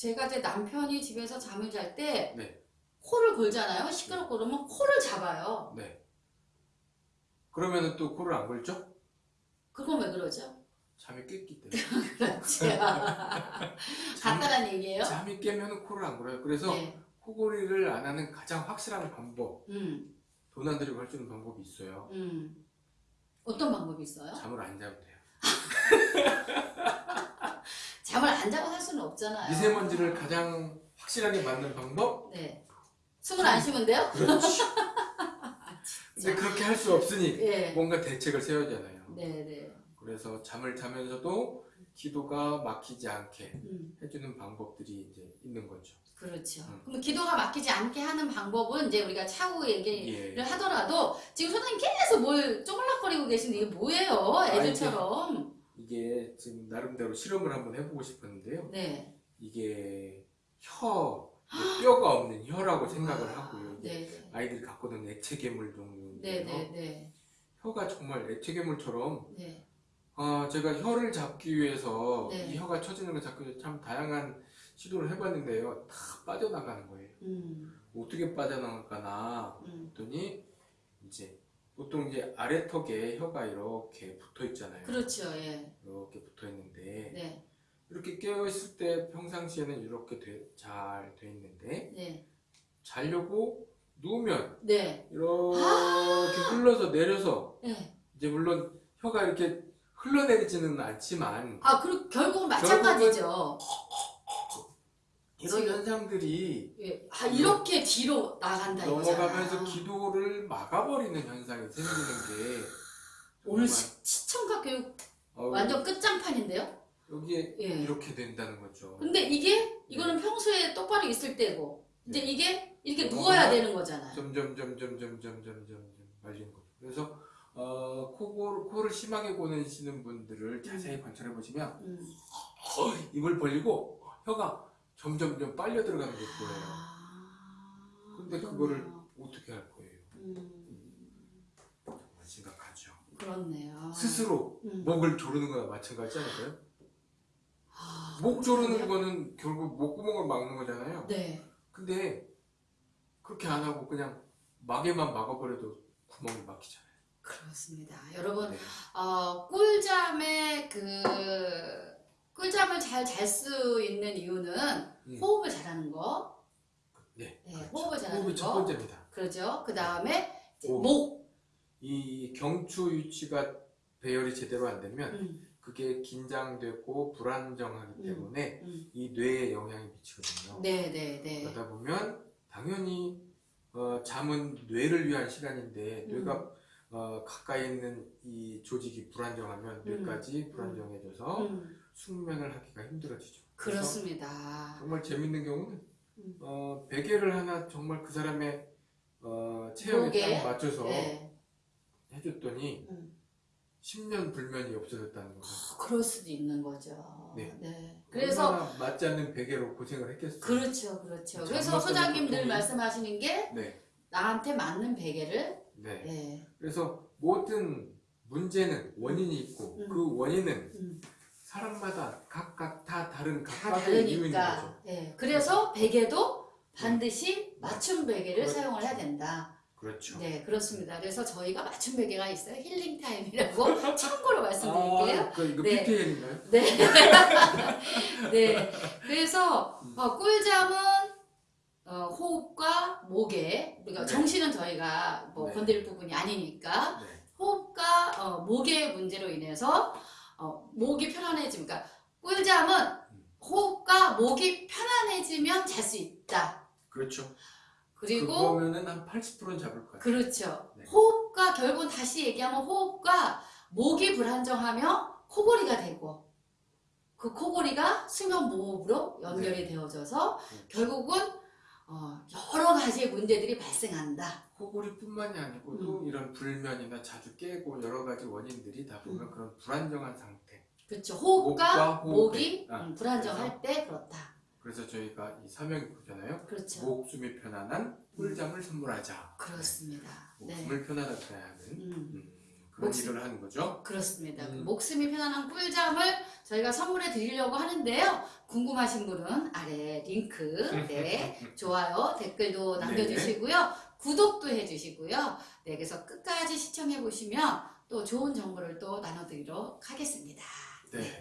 제가 제 남편이 집에서 잠을 잘때 네. 코를 골잖아요. 시끄럽고 그러면 코를 잡아요. 네. 그러면은 또 코를 안 골죠? 그건 왜 그러죠? 잠이 깼기 때문에. 그렇지. 간단한 얘기예요. 잠이 깨면 코를 안 골아요. 그래서 네. 코골이를 안 하는 가장 확실한 방법, 음, 돈 안 들이고 할 수 있는 방법이 있어요. 음. 어떤 방법이 있어요? 잠을 안 자면 돼요. 없잖아요. 미세먼지를 가장 확실하게 막는 방법? 네. 숨을 안 쉬면 돼요? 그렇지. 근데 그렇게 할 수 없으니 예. 뭔가 대책을 세워야잖아요. 네, 네. 그래서 잠을 자면서도 기도가 막히지 않게 음, 해주는 방법들이 이제 있는 거죠. 그렇죠. 음. 그럼 기도가 막히지 않게 하는 방법은 이제 우리가 차후 얘기를 예. 하더라도 지금 소장님 계속 뭘 쪼글락거리고 계신데 이게 뭐예요? 애들처럼. 이게 지금 나름대로 실험을 한번 해보고 싶었는데요. 네. 이게 혀, 뼈가 없는 혀라고 생각을 아, 하고요. 이게 네. 아이들이 갖고 있는 액체 괴물 종류인데요. 네, 네, 네. 혀가 정말 액체 괴물처럼 네. 아, 제가 혀를 잡기 위해서 네. 이 혀가 처지는 걸 잡기 위해서 참 다양한 시도를 해봤는데요. 다 빠져나가는 거예요. 음, 어떻게 빠져나갈까나 음. 했더니 이제 보통 이제 아래 턱에 혀가 이렇게 붙어 있잖아요. 그렇죠. 예. 이렇게 붙어 있는데 네. 이렇게 깨어 있을 때 평상시에는 이렇게 잘 돼 있는데 네. 자려고 누우면 네. 이렇게 아! 흘러서 내려서 네. 이제 물론 혀가 이렇게 흘러내리지는 않지만 아, 그리고 결국은 마찬가지죠. 이런 지금- 현상들이 예. 아, 이렇게 뒤로 나간다 넘어가면서 이거잖아. 기도를 막아버리는 현상이 생기는 게 오늘 시, 시청각 교육 어우, 완전 끝장판인데요? 여기에 예. 이렇게 된다는 거죠. 근데 이게 이거는 평소에 똑바로 있을 때고 이제 네. 이게 이렇게 네. 누워야 되는 거잖아요. 점점 점점 점점 점점 점 말리는 거죠. 그래서 어, 코골, 코를 심하게 고내시는 분들을 자세히 관찰해 보시면 음. 입을 벌리고 혀가 점점 점 빨려 들어가는 게 보여요. 아, 근데. 그거를 어떻게 할 거예요? 음, 정말 심각하죠. 그렇네요. 스스로 음. 목을 조르는 거나 마찬가지 않을까요? 아, 목 조르는. 거는 결국 목구멍을 막는 거잖아요. 네. 근데 그렇게 안 하고 그냥 막에만 막아버려도 구멍이 막히잖아요. 그렇습니다. 여러분 네. 어, 꿀잠의 그 꿀잠을 잘 잘 수 있는 이유는 음. 호흡을 잘하는 거. 네, 네, 그렇죠. 호흡을 잘하는 호흡이 첫 거. 번째입니다. 그러죠. 그 다음에 호흡. 목. 이 경추 위치가 배열이 제대로 안 되면 음, 그게 긴장되고 불안정하기 음. 때문에 음. 이 뇌에 영향이 미치거든요. 네, 네, 네. 그러다 보면 당연히 어, 잠은 뇌를 위한 시간인데 음. 뇌가 어, 가까이 있는 이 조직이 불안정하면 뇌까지 불안정해져서 음, 숙면을 하기가 힘들어지죠. 그래서 그렇습니다. 정말 재밌는 경우는 음. 어, 베개를 하나 정말 그 사람의 어, 체형에? 딱 맞춰서 네. 해줬더니 음. 10년 불면이 없어졌다는 거죠. 어, 그럴 수도 있는 거죠. 네. 그래서 얼마나 맞지 않는 베개로 고생을 했겠어요. 그렇죠, 그렇죠. 잠 그래서 못 소장님 자는 늘 고통이- 말씀하시는 게 네, 나한테 맞는 베개를 네. 네. 그래서 모든 문제는 원인이 있고 음. 그 원인은 음, 사람마다 각각 다 다른 다 각각의 이유인. 거죠. 네. 그래서 베개도 반드시 맞춤 베개를 그렇죠. 사용을 해야 된다. 그렇죠. 네, 그렇습니다. 그래서 저희가 맞춤 베개가 있어요. 힐링 타임이라고 참고로 말씀드릴게요. 아, 그 이거 네. PPL인가요? 네. 네. 그래서 음. 어, 꿀잠은 어, 호흡과 목에 우리가 네. 정신은 저희가 뭐 네. 건드릴 부분이 아니니까 네. 호흡과 어, 목의 문제로 인해서 어, 목이 편안해지면 그러니까 꿀잠은 음. 호흡과 목이 편안해지면 잘 수 있다. 그렇죠. 그리고 그거면은 한 80%는 잡을 것 같아요. 그렇죠. 네. 호흡과 결국은 다시 얘기하면 호흡과 목이 불안정하면 코골이가 되고 그 코골이가 수면 무호흡으로 연결이 되어져서 그렇죠. 결국은 어, 여러 가지의 문제들이 발생한다. 코골이뿐만이 아니고 또 이런 불면이나 자주 깨고 여러 가지 원인들이 다 보면 음. 그런 불안정한 상태. 그렇죠. 호흡과. 목이 아, 음, 불안정할 때 그렇다. 그래서 저희가 이 사명이 그잖아요. 그렇죠. 목숨이 편안한 꿀잠을 선물하자. 그렇습니다. 네. 목숨을 편안하게 하는 음, 음, 그런 목숨. 일을 하는 거죠. 그렇습니다. 음. 목숨이 편안한 꿀잠을 저희가 선물해 드리려고 하는데요. 궁금하신 분은 아래 링크, 네, 좋아요, 댓글도 남겨주시고요. 구독도 해주시고요. 네, 그래서 끝까지 시청해 보시면 또 좋은 정보를 또 나눠드리도록 하겠습니다. 네.